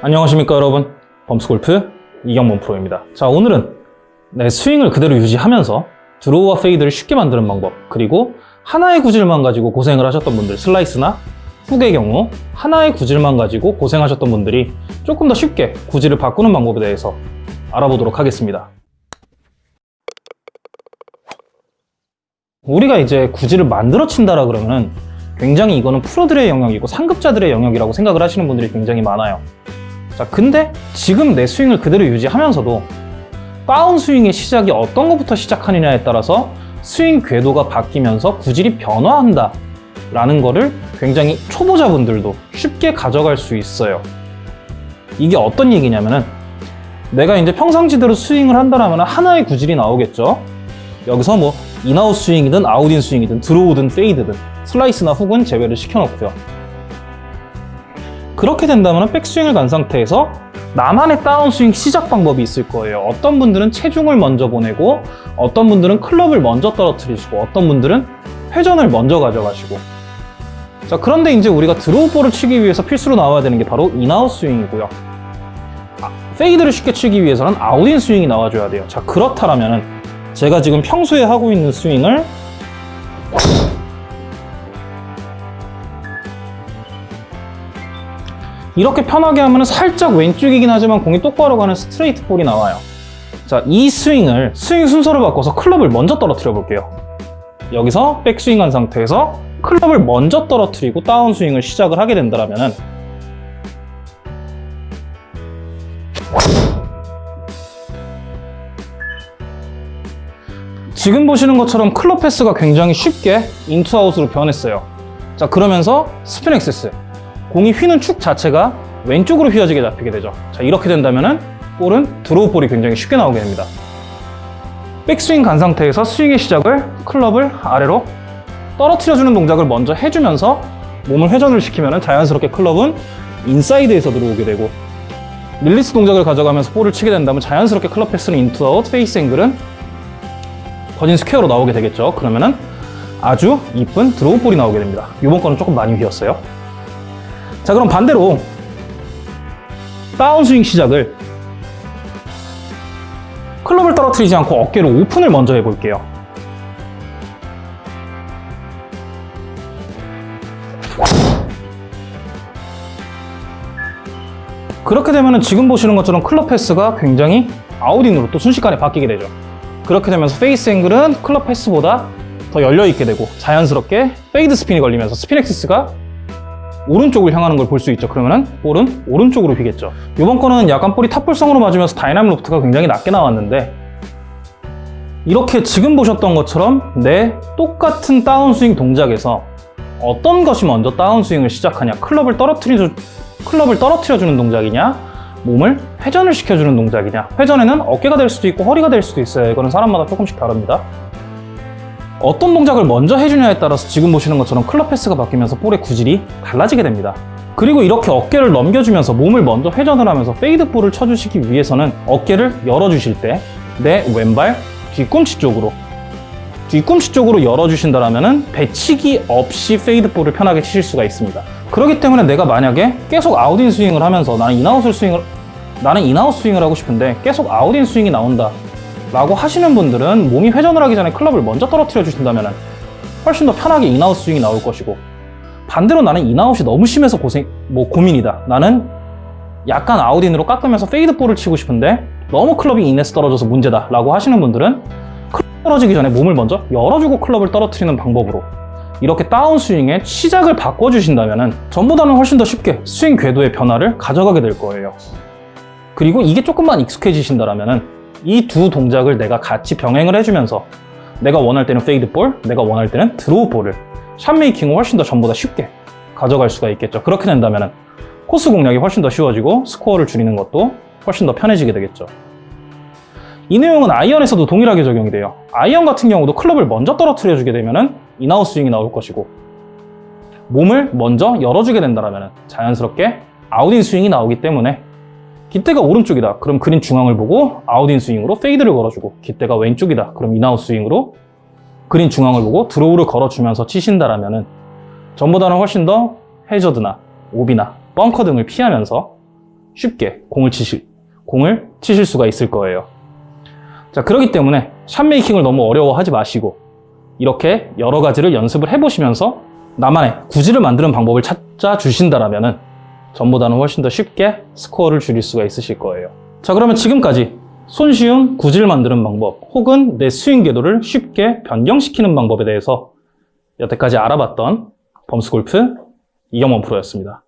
안녕하십니까 여러분. 범스골프 이경범 프로입니다. 자 오늘은 내 스윙을 그대로 유지하면서 드로우와 페이드를 쉽게 만드는 방법 그리고 하나의 구질만 가지고 고생을 하셨던 분들 슬라이스나 훅의 경우 하나의 구질만 가지고 고생하셨던 분들이 조금 더 쉽게 구질을 바꾸는 방법에 대해서 알아보도록 하겠습니다. 우리가 이제 구질을 만들어 친다라 그러면 굉장히 이거는 프로들의 영역이고 상급자들의 영역이라고 생각을 하시는 분들이 굉장히 많아요 자 근데 지금 내 스윙을 그대로 유지하면서도 다운 스윙의 시작이 어떤 것부터 시작하느냐에 따라서 스윙 궤도가 바뀌면서 구질이 변화한다 라는 거를 굉장히 초보자분들도 쉽게 가져갈 수 있어요. 이게 어떤 얘기냐면은 내가 이제 평상시대로 스윙을 한다면 하나의 구질이 나오겠죠. 여기서 뭐 in-out 스윙이든 out-in 스윙이든 드로우든 페이드든 슬라이스나 훅은 제외를 시켜놓고요 그렇게 된다면 백스윙을 간 상태에서 나만의 다운스윙 시작 방법이 있을 거예요. 어떤 분들은 체중을 먼저 보내고 어떤 분들은 클럽을 먼저 떨어뜨리시고 어떤 분들은 회전을 먼저 가져가시고. 자 그런데 이제 우리가 드로우 볼을 치기 위해서 필수로 나와야 되는 게 바로 in-out 스윙이고요. 아, 페이드를 쉽게 치기 위해서는 out-in 스윙이 나와줘야 돼요. 자 그렇다면 제가 지금 평소에 하고 있는 스윙을 이렇게 편하게 하면 살짝 왼쪽이긴 하지만 공이 똑바로 가는 스트레이트 볼이 나와요. 자, 이 스윙을 스윙 순서를 바꿔서 클럽을 먼저 떨어뜨려 볼게요. 여기서 백스윙 한 상태에서 클럽을 먼저 떨어뜨리고 다운스윙을 시작을 하게 된다면 지금 보시는 것처럼 클럽 path가 굉장히 쉽게 in to out으로 변했어요. 자 그러면서 스핀 axis 공이 휘는 축 자체가 왼쪽으로 휘어지게 잡히게 되죠. 자 이렇게 된다면 볼은 드로우 볼이 굉장히 쉽게 나오게 됩니다. 백스윙 간 상태에서 스윙의 시작을 클럽을 아래로 떨어뜨려주는 동작을 먼저 해주면서 몸을 회전을 시키면 자연스럽게 클럽은 인사이드에서 들어오게 되고 릴리스 동작을 가져가면서 볼을 치게 된다면 자연스럽게 클럽 path는 in to out, face angle은 거진 스퀘어로 나오게 되겠죠. 그러면 은 아주 이쁜 드로우 볼이 나오게 됩니다. 이번 거는 조금 많이 휘었어요 자 그럼 반대로 다운스윙 시작을 클럽을 떨어뜨리지 않고 어깨를 오픈을 먼저 해볼게요. 그렇게 되면 지금 보시는 것처럼 클럽 path가 굉장히 out-in으로 또 순식간에 바뀌게 되죠. 그렇게 되면서 face angle은 클럽 path보다 더 열려있게 되고 자연스럽게 페이드 스핀이 걸리면서 스핀 axis가 오른쪽을 향하는 걸 볼 수 있죠. 그러면은 볼은 오른쪽으로 휘겠죠. 이번 거는 약간 볼이 탑볼성으로 맞으면서 dynamic loft가 굉장히 낮게 나왔는데 이렇게 지금 보셨던 것처럼 내 똑같은 다운스윙 동작에서 어떤 것이 먼저 다운스윙을 시작하냐? 클럽을 떨어뜨려 클럽을 떨어뜨려주는 동작이냐? 몸을 회전을 시켜주는 동작이냐? 회전에는 어깨가 될 수도 있고 허리가 될 수도 있어요. 이거는 사람마다 조금씩 다릅니다 어떤 동작을 먼저 해주냐에 따라서 지금 보시는 것처럼 클럽 path가 바뀌면서 볼의 구질이 달라지게 됩니다. 그리고 이렇게 어깨를 넘겨주면서 몸을 먼저 회전을 하면서 페이드 볼을 쳐주시기 위해서는 어깨를 열어주실 때 내 왼발 뒤꿈치 쪽으로 뒤꿈치 쪽으로 열어주신다면 배치기 없이 페이드 볼을 편하게 치실 수가 있습니다. 그렇기 때문에 내가 만약에 계속 out-in 스윙을 하면서 나는 in-out을 스윙을 나는 in-out 스윙을 하고 싶은데 계속 out-in 스윙이 나온다 라고 하시는 분들은 몸이 회전을 하기 전에 클럽을 먼저 떨어뜨려 주신다면 훨씬 더 편하게 in-out 스윙이 나올 것이고 반대로 나는 in-out이 너무 심해서 고생, 뭐 고민이다. 나는 약간 out-in으로 깎으면서 페이드 볼을 치고 싶은데 너무 클럽이 in에서 떨어져서 문제다 라고 하시는 분들은 클럽 떨어지기 전에 몸을 먼저 열어주고 클럽을 떨어뜨리는 방법으로 이렇게 다운스윙의 시작을 바꿔주신다면 전보다는 훨씬 더 쉽게 스윙 궤도의 변화를 가져가게 될 거예요. 그리고 이게 조금만 익숙해지신다면 이 두 동작을 내가 같이 병행을 해주면서 내가 원할 때는 fade 볼, 내가 원할 때는 draw 볼을 shot making을 훨씬 더 전보다 쉽게 가져갈 수가 있겠죠. 그렇게 된다면 코스 공략이 훨씬 더 쉬워지고 스코어를 줄이는 것도 훨씬 더 편해지게 되겠죠. 이 내용은 아이언에서도 동일하게 적용이 돼요. 아이언 같은 경우도 클럽을 먼저 떨어뜨려 주게 되면 in-out 스윙이 나올 것이고 몸을 먼저 열어주게 된다면 자연스럽게 out-in 스윙이 나오기 때문에 깃대가 오른쪽이다 그럼 그린 중앙을 보고 out-in 스윙으로 fade를 걸어주고 깃대가 왼쪽이다 그럼 in-out 스윙으로 그린 중앙을 보고 draw를 걸어주면서 치신다라면 전보다는 훨씬 더 해저드나 오비나 벙커 등을 피하면서 쉽게 공을 치실, 공을 치실 수가 있을 거예요. 자, 그렇기 때문에 shot making을 너무 어려워하지 마시고 이렇게 여러 가지를 연습을 해보시면서 나만의 구질을 만드는 방법을 찾아 주신다라면은 전보다는 훨씬 더 쉽게 스코어를 줄일 수가 있으실 거예요. 자, 그러면 지금까지 손쉬운 구질 만드는 방법 혹은 내 스윙 궤도를 쉽게 변경시키는 방법에 대해서 여태까지 알아봤던 범스골프 이경원 프로였습니다.